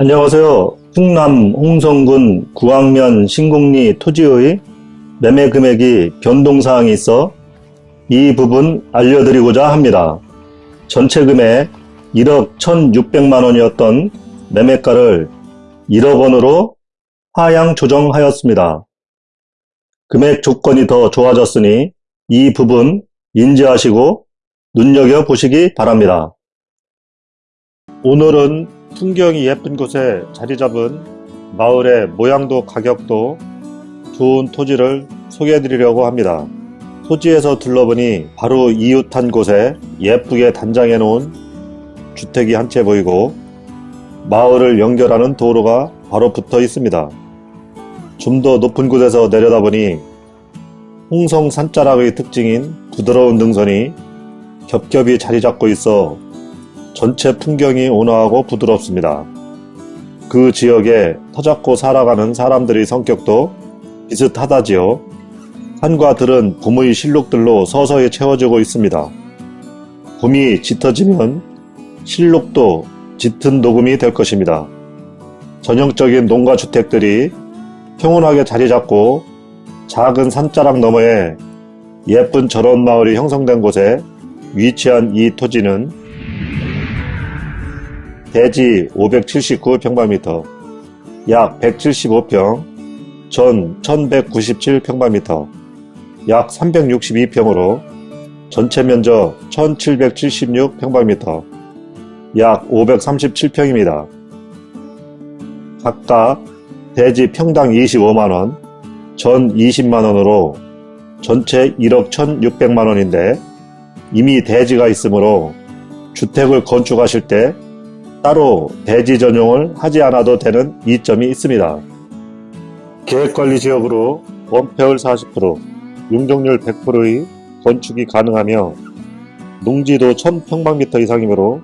안녕하세요. 충남 홍성군 구황면 신곡리 토지의 매매 금액이 변동사항이 있어 이 부분 알려드리고자 합니다. 전체 금액 1억 1600만 원이었던 매매가를 1억 원으로 하향 조정하였습니다. 금액 조건이 더 좋아졌으니 이 부분 인지하시고 눈여겨보시기 바랍니다. 오늘은 풍경이 예쁜 곳에 자리 잡은 마을의 모양도 가격도 좋은 토지를 소개해 드리려고 합니다. 토지에서 둘러보니 바로 이웃한 곳에 예쁘게 단장해 놓은 주택이 한 채 보이고 마을을 연결하는 도로가 바로 붙어 있습니다. 좀 더 높은 곳에서 내려다보니 홍성 산자락의 특징인 부드러운 능선이 겹겹이 자리 잡고 있어 전체 풍경이 온화하고 부드럽습니다. 그 지역에 터잡고 살아가는 사람들의 성격도 비슷하다지요. 산과 들은 봄의 실록들로 서서히 채워지고 있습니다. 봄이 짙어지면 실록도 짙은 녹음이 될 것입니다. 전형적인 농가주택들이 평온하게 자리 잡고 작은 산자락 너머에 예쁜 저런 마을이 형성된 곳에 위치한 이 토지는 대지 579평방미터, 약 175평, 전 1197평방미터, 약 362평으로 전체 면적 1776평방미터, 약 537평입니다. 각각 대지 평당 25만원, 전 20만원으로 전체 1억 1600만원인데 이미 대지가 있으므로 주택을 건축하실 때 따로 대지 전용을 하지 않아도 되는 이점이 있습니다. 계획관리지역으로 원폐율 40%, 용적률 100%의 건축이 가능하며 농지도 1000평방미터 이상이므로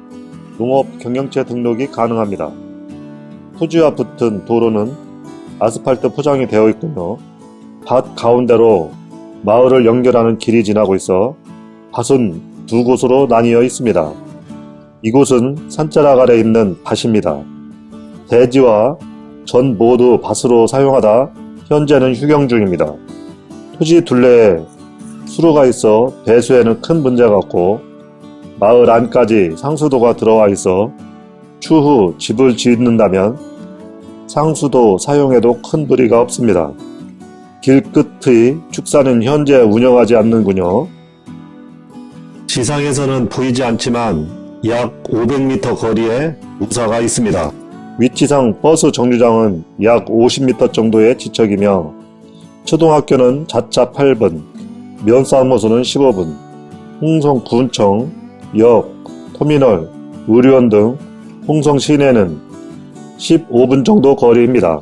농업 경영체 등록이 가능합니다. 토지와 붙은 도로는 아스팔트 포장이 되어 있고요. 밭 가운데로 마을을 연결하는 길이 지나고 있어 밭은 두 곳으로 나뉘어 있습니다. 이곳은 산자락 아래 있는 밭입니다. 대지와 전 모두 밭으로 사용하다 현재는 휴경 중입니다. 토지 둘레에 수로가 있어 배수에는 큰 문제가 없고 마을 안까지 상수도가 들어와 있어 추후 집을 짓는다면 상수도 사용에도 큰 무리가 없습니다. 길 끝의 축사는 현재 운영하지 않는군요. 지상에서는 보이지 않지만 약 500m 거리에 우사가 있습니다. 위치상 버스 정류장은 약 50m 정도의 지척이며 초등학교는 자차 8분, 면사무소는 15분, 홍성군청, 역, 터미널, 의료원 등 홍성 시내는 15분 정도 거리입니다.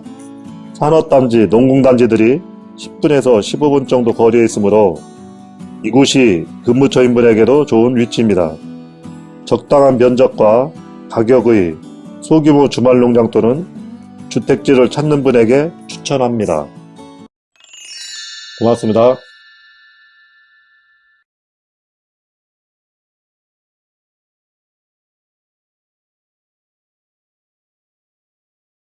산업단지, 농공단지들이 10분에서 15분 정도 거리에 있으므로 이곳이 근무처 인분에게도 좋은 위치입니다. 적당한 면적과 가격의 소규모 주말 농장 또는 주택지를 찾는 분에게 추천합니다. 고맙습니다.